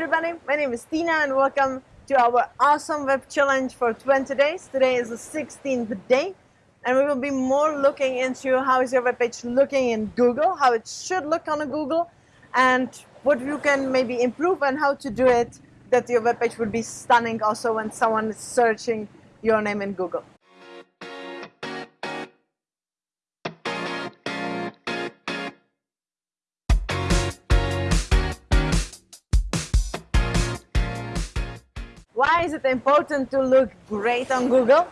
everybody, my name is Tina and welcome to our awesome web challenge for 20 days. Today is the 16th day and we will be more looking into how is your web page looking in Google, how it should look on a Google and what you can maybe improve and how to do it that your web page would be stunning also when someone is searching your name in Google. Why is it important to look great on Google?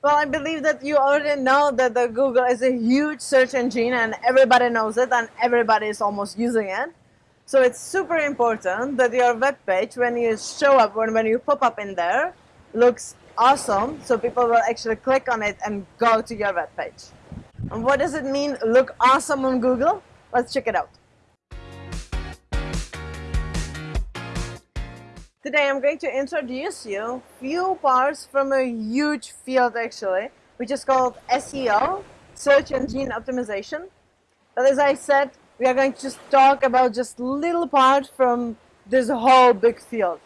Well, I believe that you already know that the Google is a huge search engine and everybody knows it and everybody is almost using it. So it's super important that your web page, when you show up, when, when you pop up in there, looks awesome. So people will actually click on it and go to your web page. And what does it mean, look awesome on Google? Let's check it out. Today I'm going to introduce you few parts from a huge field actually, which is called SEO, Search Engine Optimization. But as I said, we are going to just talk about just little part from this whole big field.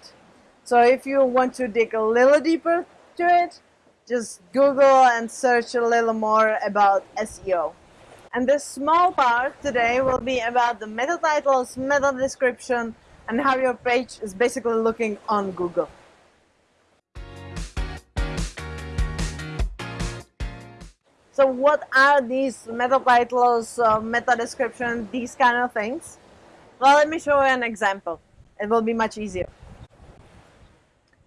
So if you want to dig a little deeper to it, just Google and search a little more about SEO. And this small part today will be about the meta titles, meta description, and how your page is basically looking on Google. So what are these meta titles, uh, meta description, these kind of things? Well, let me show you an example. It will be much easier.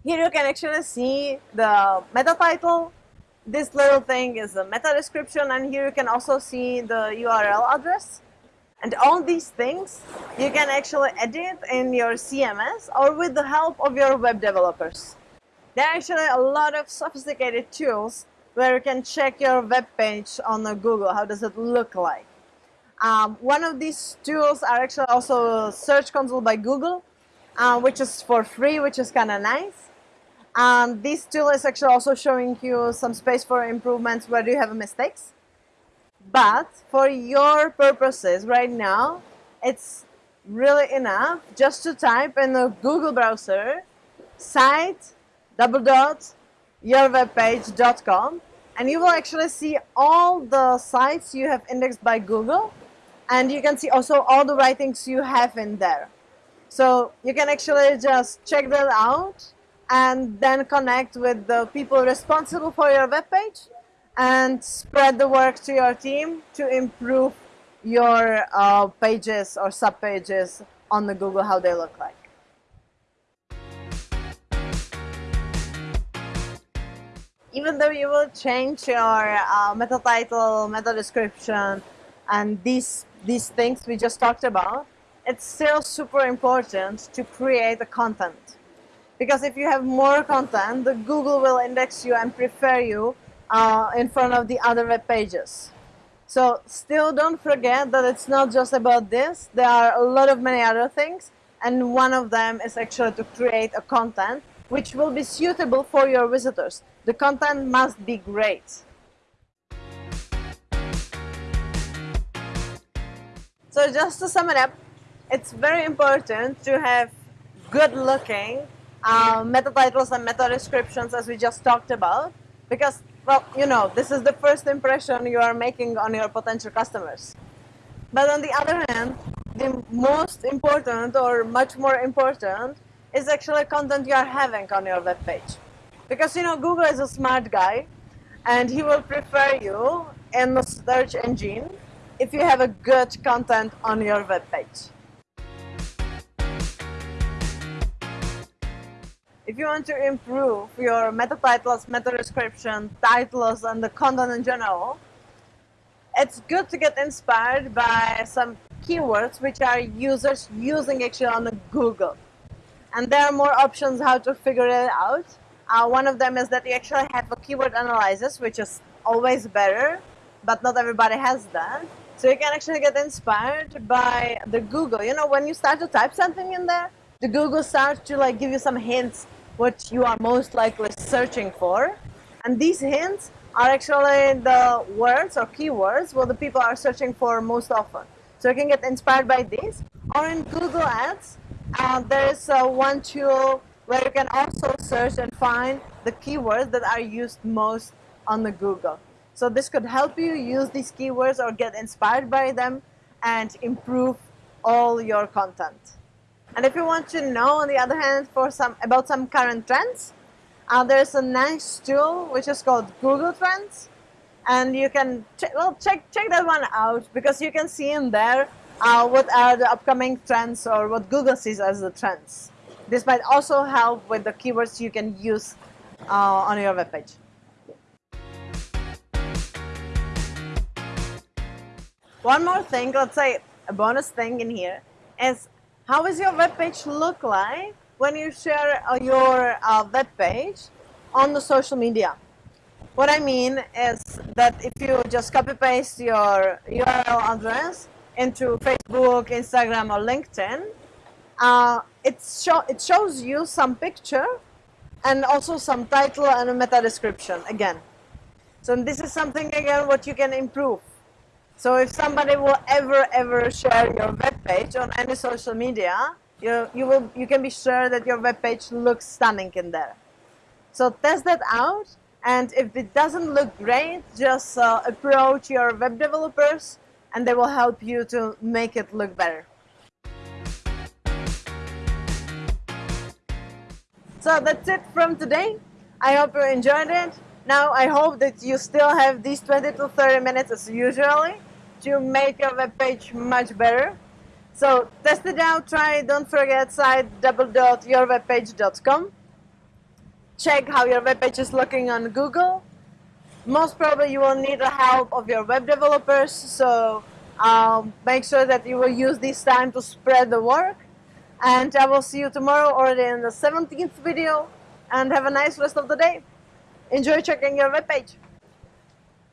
Here you can actually see the meta title. This little thing is the meta description and here you can also see the URL address. And all these things you can actually edit in your CMS or with the help of your web developers. There are actually a lot of sophisticated tools where you can check your web page on Google. How does it look like? Um, one of these tools are actually also Search Console by Google, uh, which is for free, which is kind of nice. Um, this tool is actually also showing you some space for improvements where you have mistakes. But for your purposes right now, it's really enough just to type in the Google browser site double dot yourwebpage.com and you will actually see all the sites you have indexed by Google and you can see also all the writings you have in there. So you can actually just check that out and then connect with the people responsible for your web page and spread the work to your team to improve your uh, pages or sub pages on the Google how they look like. Even though you will change your uh, meta title, meta description, and these these things we just talked about, it's still super important to create the content. Because if you have more content, the Google will index you and prefer you uh, in front of the other web pages. So still don't forget that it's not just about this. There are a lot of many other things and one of them is actually to create a content which will be suitable for your visitors. The content must be great. So just to sum it up, it's very important to have good looking uh, meta titles and meta descriptions as we just talked about because well, you know, this is the first impression you are making on your potential customers. But on the other hand, the most important or much more important is actually content you are having on your web page. Because, you know, Google is a smart guy and he will prefer you in the search engine if you have a good content on your web page. If you want to improve your meta titles, meta description, titles, and the content in general, it's good to get inspired by some keywords which are users using actually on Google. And there are more options how to figure it out. Uh, one of them is that you actually have a keyword analysis, which is always better, but not everybody has that. So you can actually get inspired by the Google. You know, when you start to type something in there, the Google starts to like give you some hints what you are most likely searching for. And these hints are actually the words or keywords what the people are searching for most often. So you can get inspired by these. Or in Google Ads, uh, there is uh, one tool where you can also search and find the keywords that are used most on the Google. So this could help you use these keywords or get inspired by them and improve all your content. And if you want to know, on the other hand, for some about some current trends, uh, there's a nice tool which is called Google Trends, and you can ch well check check that one out because you can see in there uh, what are the upcoming trends or what Google sees as the trends. This might also help with the keywords you can use uh, on your webpage. One more thing, let's say a bonus thing in here, is how does your webpage look like when you share uh, your uh, webpage on the social media? What I mean is that if you just copy paste your URL address into Facebook, Instagram, or LinkedIn, uh, it, show, it shows you some picture and also some title and a meta description again. So this is something again what you can improve. So if somebody will ever ever share your web page on any social media, you you will you can be sure that your web page looks stunning in there. So test that out, and if it doesn't look great, just uh, approach your web developers, and they will help you to make it look better. So that's it from today. I hope you enjoyed it. Now I hope that you still have these 20 to 30 minutes as usually to make your web page much better. So test it out, try it. Don't forget site double.yourwebpage.com. Check how your web page is looking on Google. Most probably you will need the help of your web developers. So um, make sure that you will use this time to spread the work and I will see you tomorrow already in the 17th video and have a nice rest of the day. Enjoy checking your webpage.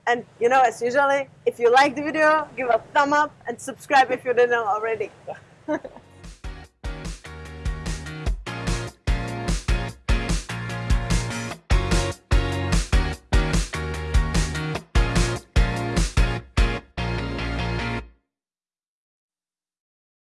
And you know, as usually, if you like the video, give a thumb up and subscribe if you didn't already.